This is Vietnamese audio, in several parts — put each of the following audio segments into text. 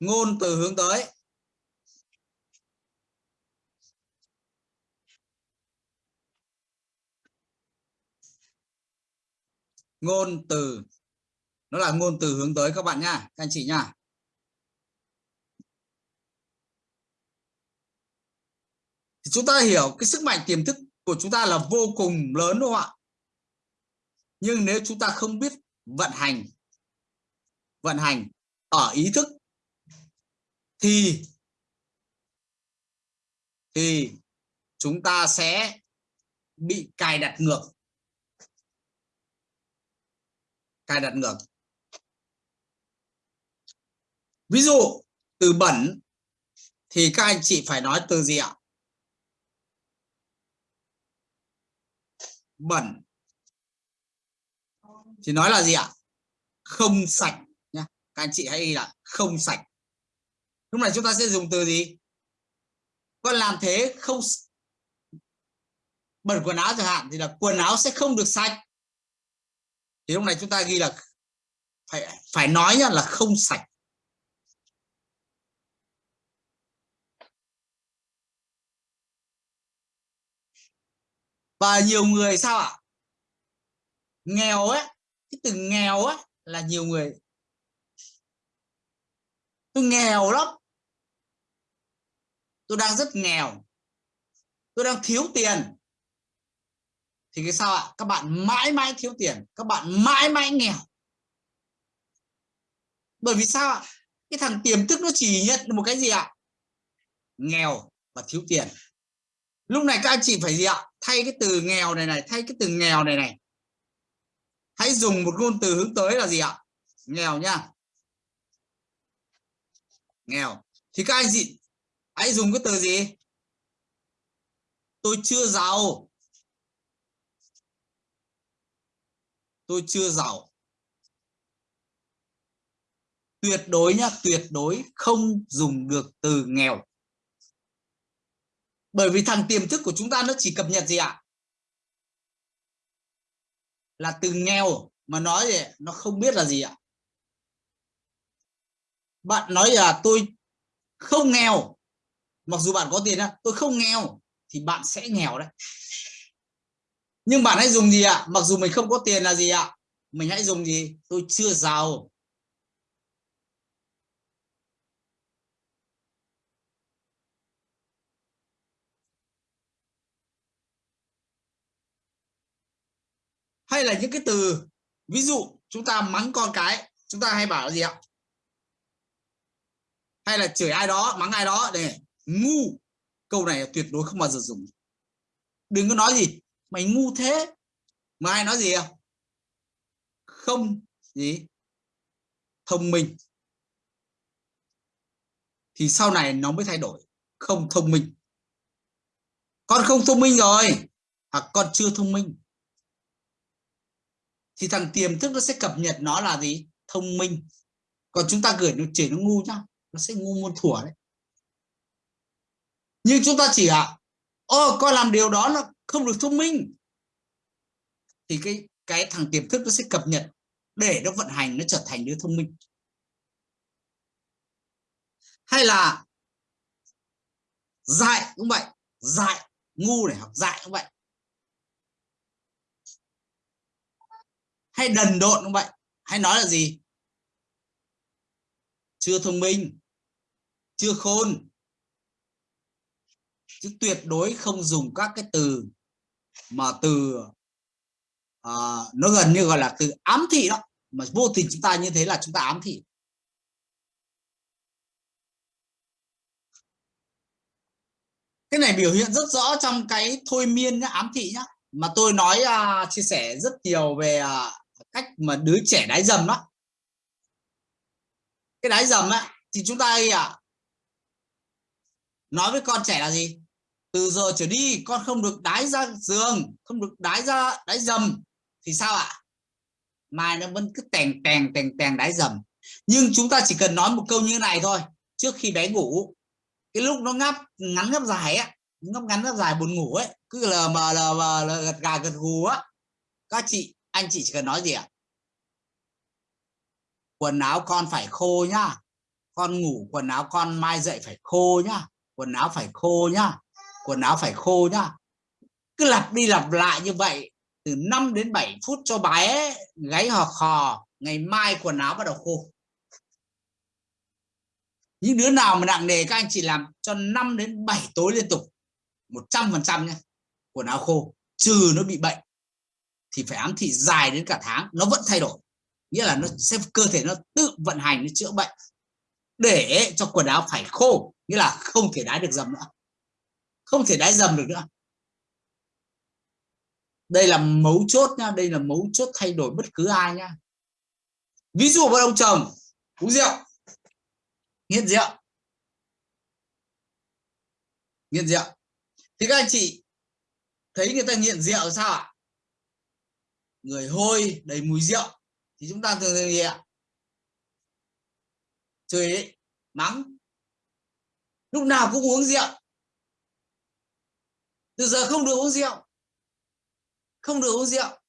ngôn từ hướng tới. Ngôn từ. Nó là ngôn từ hướng tới các bạn nha, các anh chị nha. Thì chúng ta hiểu cái sức mạnh tiềm thức của chúng ta là vô cùng lớn đúng không ạ? Nhưng nếu chúng ta không biết vận hành vận hành ở ý thức thì thì chúng ta sẽ bị cài đặt ngược. Cài đặt ngược. Ví dụ, từ bẩn thì các anh chị phải nói từ gì ạ? Bẩn. Thì nói là gì ạ? Không sạch nhá. Các anh chị hãy ghi là không sạch lúc này chúng ta sẽ dùng từ gì? Con làm thế không bẩn quần áo chẳng hạn, thì là quần áo sẽ không được sạch. Thì lúc này chúng ta ghi là phải phải nói nhá, là không sạch. Và nhiều người sao ạ? Nghèo ấy, cái từ nghèo ấy là nhiều người. Tôi nghèo lắm tôi đang rất nghèo. Tôi đang thiếu tiền. Thì cái sao ạ? Các bạn mãi mãi thiếu tiền. Các bạn mãi mãi nghèo. Bởi vì sao ạ? Cái thằng tiềm thức nó chỉ nhận một cái gì ạ? Nghèo và thiếu tiền. Lúc này các anh chị phải gì ạ? Thay cái từ nghèo này này, thay cái từ nghèo này này. Hãy dùng một ngôn từ hướng tới là gì ạ? Nghèo nha. Nghèo. Thì các anh chị hãy dùng cái từ gì? Tôi chưa giàu. Tôi chưa giàu. Tuyệt đối nhá, tuyệt đối không dùng được từ nghèo. Bởi vì thằng tiềm thức của chúng ta nó chỉ cập nhật gì ạ? Là từ nghèo mà nói gì nó không biết là gì ạ? Bạn nói là tôi không nghèo mặc dù bạn có tiền á tôi không nghèo thì bạn sẽ nghèo đấy. Nhưng bạn hãy dùng gì ạ? Mặc dù mình không có tiền là gì ạ? Mình hãy dùng gì? Tôi chưa giàu. Hay là những cái từ, ví dụ chúng ta mắng con cái, chúng ta hay bảo là gì ạ? Hay là chửi ai đó, mắng ai đó để ngu. Câu này tuyệt đối không bao giờ dùng. Đừng có nói gì, mày ngu thế, mà ai nói gì à? Không gì. Thông minh. Thì sau này nó mới thay đổi. Không thông minh. Con không thông minh rồi, hoặc con chưa thông minh. Thì thằng tiềm thức nó sẽ cập nhật nó là gì? Thông minh. Còn chúng ta gửi nó chỉ nó ngu nhá, nó sẽ ngu muôn thuở đấy nhưng chúng ta chỉ à ô con làm điều đó nó không được thông minh. Thì cái cái thằng tiềm thức nó sẽ cập nhật để nó vận hành, nó trở thành đứa thông minh. Hay là dại cũng vậy dại ngu để học dại cũng vậy. Hay đần độn cũng vậy, hay nói là gì? Chưa thông minh, chưa khôn chứ tuyệt đối không dùng các cái từ mà từ uh, nó gần như gọi là từ ám thị đó. Mà vô tình chúng ta như thế là chúng ta ám thị. Cái này biểu hiện rất rõ trong cái thôi miên nhá, ám thị nhá. Mà tôi nói uh, chia sẻ rất nhiều về uh, cách mà đứa trẻ đái dầm đó. Cái đái dầm á thì chúng ta à nói với con trẻ là gì? Từ giờ trở đi, con không được đái ra giường, không được đái ra, đái dầm. Thì sao ạ? Mai nó vẫn cứ tèng tèng tèng tèng đái dầm. Nhưng chúng ta chỉ cần nói một câu như này thôi. Trước khi bé ngủ, cái lúc nó ngáp, ngắn ngáp dài á, ngáp ngắn ngáp dài buồn ngủ ấy, cứ lờ mờ lờ mờ gật gà gật gù á. Các chị, anh chị chỉ cần nói gì ạ? Quần áo con phải khô nhá. Con ngủ, quần áo con mai dậy phải khô nhá. Quần áo phải khô nhá quần áo phải khô nhá. Cứ lặp đi lặp lại như vậy, từ 5 đến 7 phút cho bé gáy hò khò, ngày mai quần áo bắt đầu khô. Những đứa nào mà nặng nề, các anh chị làm cho 5 đến 7 tối liên tục 100 phần trăm nhé quần áo khô, trừ nó bị bệnh, thì phải ám thị dài đến cả tháng, nó vẫn thay đổi. Nghĩa là nó sẽ, cơ thể nó tự vận hành nó chữa bệnh, để cho quần áo phải khô, nghĩa là không thể đái được dầm nữa không thể đái dầm được nữa. Đây là mấu chốt nha đây là mấu chốt thay đổi bất cứ ai nha ví dụ một ông chồng, uống rượu. Nghiện rượu. Nghiện rượu. Thì các anh chị thấy người ta nghiện rượu sao ạ? Người hôi, đầy mùi rượu. Thì chúng ta thường thường gì ạ? Chửi, mắng. Lúc nào cũng uống rượu từ giờ không được uống rượu. Không được uống rượu.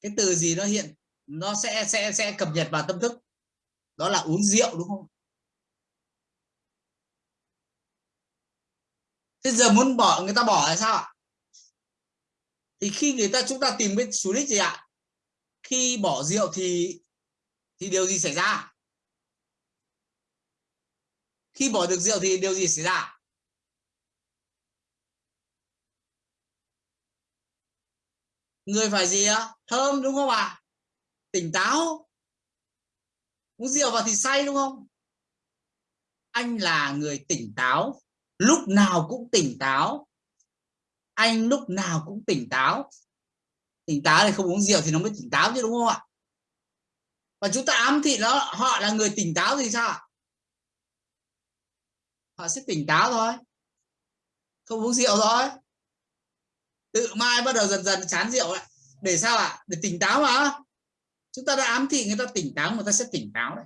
Cái từ gì nó hiện, nó sẽ sẽ sẽ cập nhật vào tâm thức. Đó là uống rượu, đúng không? Thế giờ muốn bỏ, người ta bỏ là sao ạ? Thì khi người ta, chúng ta tìm cái chủ đích gì ạ? Khi bỏ rượu thì thì điều gì xảy ra? Khi bỏ được rượu thì điều gì xảy ra? Người phải gì á? Thơm, đúng không ạ? À? tỉnh táo. Uống rượu vào thì say, đúng không? Anh là người tỉnh táo. Lúc nào cũng tỉnh táo. Anh lúc nào cũng tỉnh táo. Tỉnh táo thì không uống rượu thì nó mới tỉnh táo chứ, đúng không ạ? Và chúng ta ám thị nó, họ là người tỉnh táo thì sao họ sẽ tỉnh táo thôi. Không uống rượu thôi tự mai bắt đầu dần dần chán rượu lại để sao ạ? Để tỉnh táo mà. Chúng ta đã ám thị người ta, tỉnh táo người ta sẽ tỉnh táo đấy.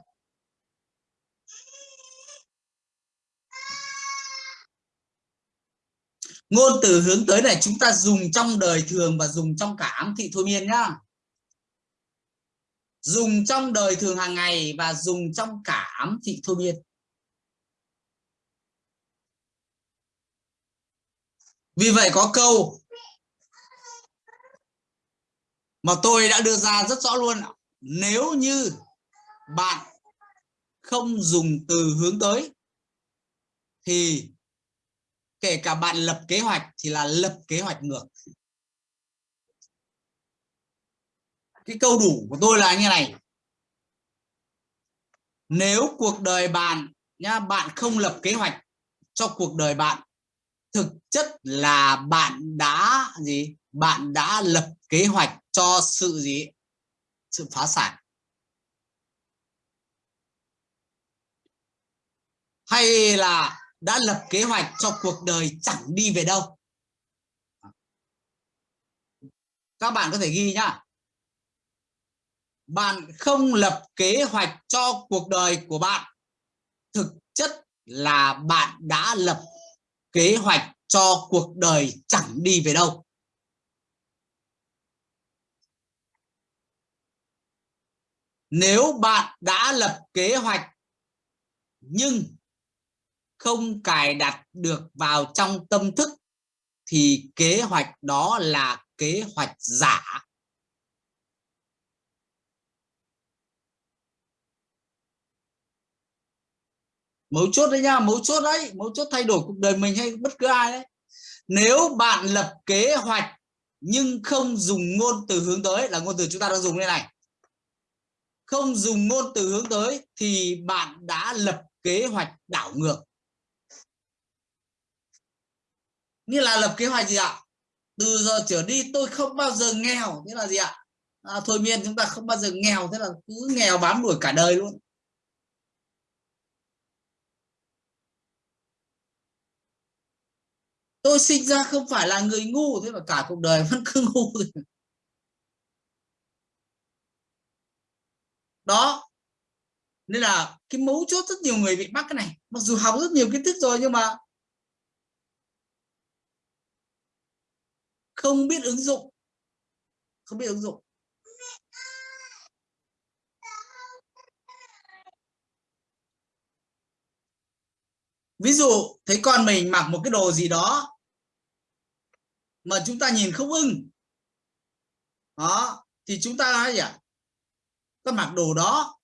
Ngôn từ hướng tới này chúng ta dùng trong đời thường và dùng trong cả ám thị thôi miên nhá. Dùng trong đời thường hàng ngày và dùng trong cả ám thị thôi miên. Vì vậy có câu mà tôi đã đưa ra rất rõ luôn nếu như bạn không dùng từ hướng tới, thì kể cả bạn lập kế hoạch thì là lập kế hoạch ngược. Cái câu đủ của tôi là như này. Nếu cuộc đời bạn nha bạn không lập kế hoạch cho cuộc đời bạn, thực chất là bạn đã gì? Bạn đã lập kế hoạch cho sự gì? Sự phá sản. Hay là đã lập kế hoạch cho cuộc đời chẳng đi về đâu? Các bạn có thể ghi nhá. Bạn không lập kế hoạch cho cuộc đời của bạn. Thực chất là bạn đã lập kế hoạch cho cuộc đời chẳng đi về đâu. Nếu bạn đã lập kế hoạch, nhưng không cài đặt được vào trong tâm thức, thì kế hoạch đó là kế hoạch giả. Mấu chốt đấy nha, mấu chốt đấy, mấu chốt thay đổi cuộc đời mình hay bất cứ ai đấy. Nếu bạn lập kế hoạch, nhưng không dùng ngôn từ hướng tới, là ngôn từ chúng ta đang dùng đây này không dùng ngôn từ hướng tới thì bạn đã lập kế hoạch đảo ngược. Như là lập kế hoạch gì ạ? Từ giờ trở đi tôi không bao giờ nghèo thế là gì ạ? À, thôi miên chúng ta không bao giờ nghèo thế là cứ nghèo bám đuổi cả đời luôn. Tôi sinh ra không phải là người ngu thế mà cả cuộc đời vẫn cứ ngu đó. Nên là cái mấu chốt rất nhiều người bị mắc cái này. Mặc dù học rất nhiều kiến thức rồi nhưng mà không biết ứng dụng. Không biết ứng dụng. Ví dụ, thấy con mình mặc một cái đồ gì đó mà chúng ta nhìn không ưng. Đó, thì chúng ta nói gì ạ cái mặc đồ đó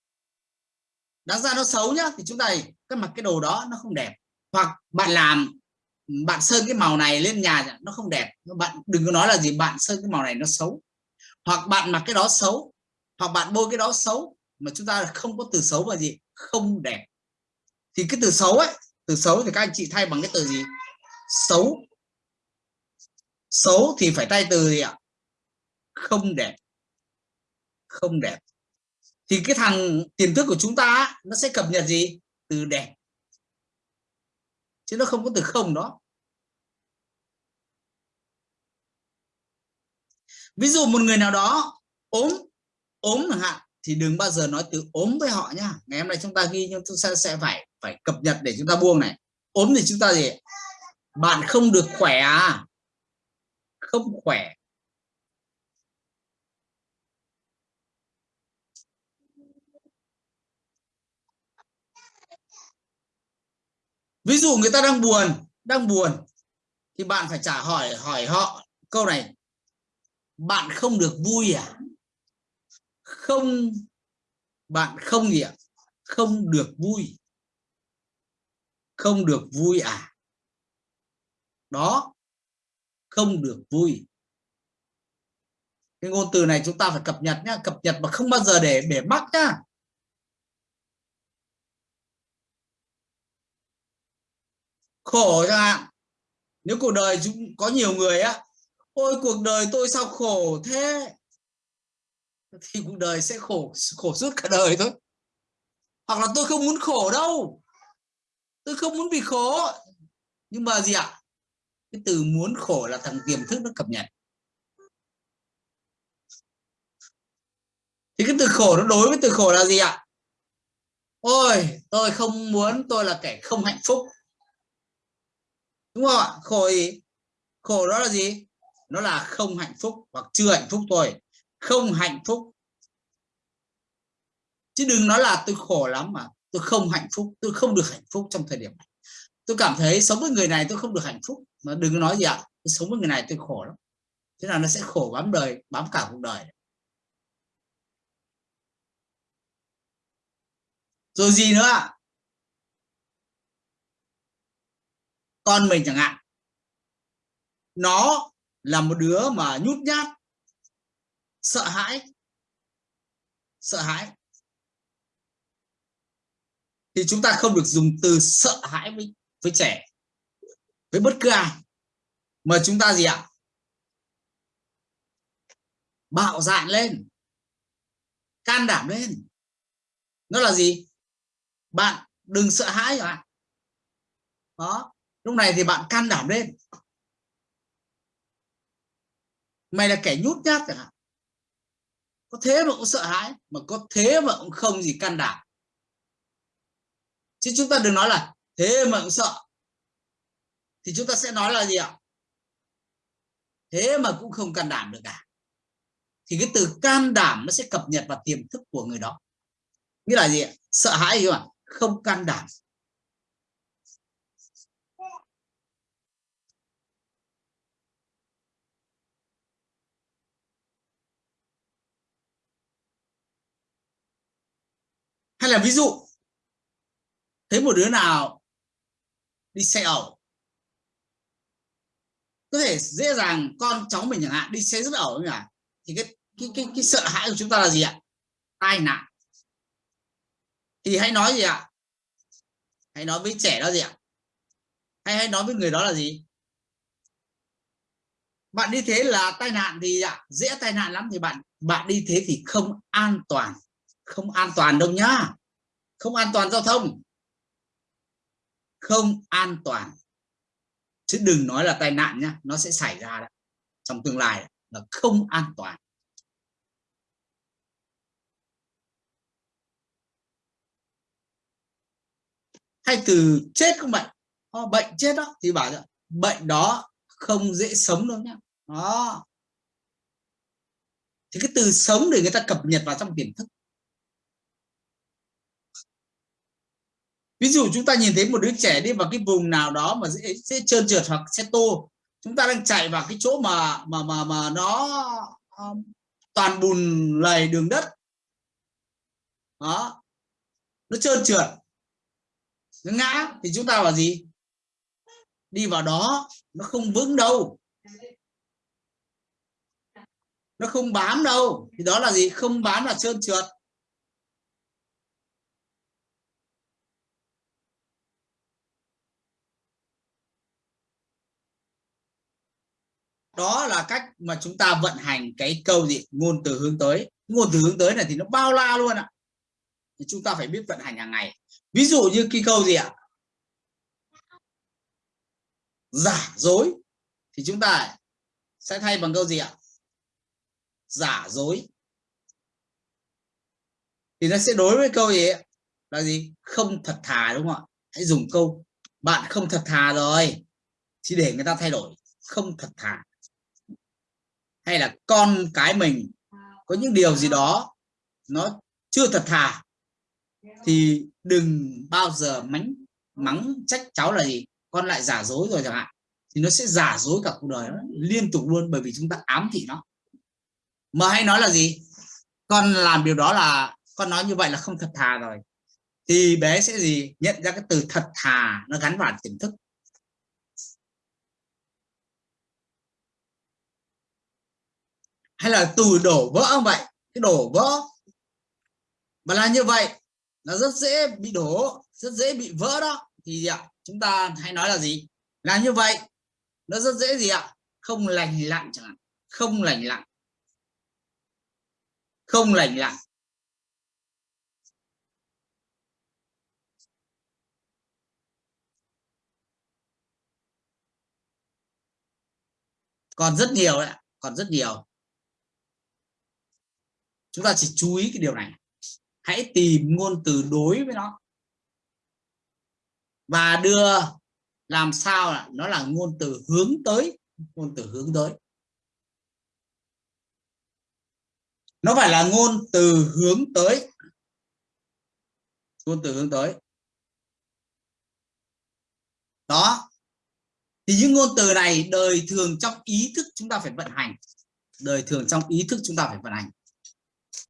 đáng ra nó xấu nhá, thì chúng ta cái mặc cái đồ đó nó không đẹp. Hoặc bạn làm, bạn sơn cái màu này lên nhà nó không đẹp. Bạn, đừng có nói là gì, bạn sơn cái màu này nó xấu. Hoặc bạn mặc cái đó xấu, hoặc bạn bôi cái đó xấu, mà chúng ta không có từ xấu và gì, không đẹp. Thì cái từ xấu ấy, từ xấu thì các anh chị thay bằng cái từ gì? Xấu. Xấu thì phải thay từ gì ạ? Không đẹp. Không đẹp thì cái thằng tiềm thức của chúng ta nó sẽ cập nhật gì? Từ đẹp chứ nó không có từ không đó. Ví dụ một người nào đó ốm ốm chẳng hạn, thì đừng bao giờ nói từ ốm với họ nhá. Ngày hôm nay chúng ta ghi, nhưng chúng ta sẽ phải phải cập nhật để chúng ta buông này. Ốm thì chúng ta gì? Bạn không được khỏe à? Không khỏe. Ví dụ người ta đang buồn đang buồn, thì bạn phải trả hỏi hỏi họ câu này. Bạn không được vui à? Không, bạn không gì ạ? Không được vui. Không được vui à? Đó, không được vui. Cái ngôn từ này chúng ta phải cập nhật nhá, cập nhật mà không bao giờ để để mắc nhá. Khổ chẳng hạn nếu cuộc đời chúng có nhiều người á, ôi, cuộc đời tôi sao khổ thế? Thì cuộc đời sẽ khổ khổ suốt cả đời thôi. Hoặc là tôi không muốn khổ đâu. Tôi không muốn bị khổ. Nhưng mà gì ạ? Cái từ muốn khổ là thằng tiềm thức nó cập nhật. Thì cái từ khổ nó đối với từ khổ là gì ạ? Ôi, tôi không muốn, tôi là kẻ không hạnh phúc đúng không ạ? Khổ gì khổ đó là gì? Nó là không hạnh phúc hoặc chưa hạnh phúc thôi. Không hạnh phúc. Chứ đừng nói là tôi khổ lắm mà, tôi không hạnh phúc, tôi không được hạnh phúc trong thời điểm này. Tôi cảm thấy sống với người này tôi không được hạnh phúc. Mà đừng nói gì ạ, tôi sống với người này tôi khổ lắm. Thế là nó sẽ khổ bám đời, bám cả cuộc đời. Rồi gì nữa ạ? Con mình chẳng hạn. Nó là một đứa mà nhút nhát, sợ hãi sợ hãi. Thì chúng ta không được dùng từ sợ hãi với với trẻ, với bất cứ ai. Mà chúng ta gì ạ? Bạo dạn lên, can đảm lên. Nó là gì? Bạn đừng sợ hãi ạ đó lúc này thì bạn can đảm lên. Mày là kẻ nhút nhát chẳng hạn. Có thế mà cũng sợ hãi, mà có thế mà cũng không gì can đảm. Chứ chúng ta đừng nói là thế mà cũng sợ. Thì chúng ta sẽ nói là gì ạ? Thế mà cũng không can đảm được cả thì cái từ can đảm nó sẽ cập nhật vào tiềm thức của người đó. Nghĩa là gì ạ? Sợ hãi không ạ? Không can đảm. Hay là ví dụ, thấy một đứa nào đi xe ẩu, có thể dễ dàng con cháu mình chẳng hạn đi xe rất ẩu nhỉ? Thì cái cái cái cái sợ hãi của chúng ta là gì ạ? Tai nạn. Thì hãy nói gì ạ? Hãy nói với trẻ đó gì ạ? Hay hãy nói với người đó là gì? Bạn đi thế là tai nạn thì ạ, dễ tai nạn lắm thì bạn bạn đi thế thì không an toàn không an toàn đâu nhá. Không an toàn giao thông. Không an toàn. Chứ đừng nói là tai nạn nhá, nó sẽ xảy ra đó. trong tương lai là không an toàn. Hay từ chết không bệnh? Bệnh chết đó, thì bảo là bệnh đó không dễ sống đâu nhá. Đó. Thì cái từ sống để người ta cập nhật vào trong tiềm thức. Ví dụ chúng ta nhìn thấy một đứa trẻ đi vào cái vùng nào đó mà dễ, dễ trơn trượt hoặc xe tô. Chúng ta đang chạy vào cái chỗ mà mà mà mà nó um, toàn bùn lầy đường đất. Đó. Nó trơn trượt. Nó ngã thì chúng ta vào gì? Đi vào đó nó không vững đâu. Nó không bám đâu. Thì đó là gì? Không bám là trơn trượt. Đó là cách mà chúng ta vận hành cái câu gì? Ngôn từ hướng tới. Ngôn từ hướng tới này thì nó bao la luôn ạ. Thì chúng ta phải biết vận hành hàng ngày. Ví dụ như cái câu gì ạ? Giả dối. Thì chúng ta sẽ thay bằng câu gì ạ? Giả dối. Thì nó sẽ đối với câu gì ấy, là gì? Không thật thà đúng không ạ? Hãy dùng câu bạn không thật thà rồi. Chỉ để người ta thay đổi. Không thật thà hay là con cái mình có những điều gì đó nó chưa thật thà, thì đừng bao giờ mắng mắng trách cháu là gì, con lại giả dối rồi chẳng hạn, thì nó sẽ giả dối cả cuộc đời nó liên tục luôn, bởi vì chúng ta ám thị nó. Mà hay nói là gì? Con làm điều đó là, con nói như vậy là không thật thà rồi. Thì bé sẽ gì? Nhận ra cái từ thật thà nó gắn vào tiềm thức. Hay là từ đổ vỡ không vậy? Cái đổ vỡ. Mà là như vậy nó rất dễ bị đổ, rất dễ bị vỡ đó. Thì ạ? Chúng ta hay nói là gì? Là như vậy, nó rất dễ gì ạ? Không lành lặn chẳng hạn. Không lành lặn. Không lành lặn. Còn rất nhiều đấy còn rất nhiều chúng ta chỉ chú ý cái điều này. Hãy tìm ngôn từ đối với nó. Và đưa làm sao là nó là ngôn từ hướng tới, ngôn từ hướng tới. Nó phải là ngôn từ hướng tới. Ngôn từ hướng tới. Đó. Thì những ngôn từ này đời thường trong ý thức chúng ta phải vận hành. Đời thường trong ý thức chúng ta phải vận hành.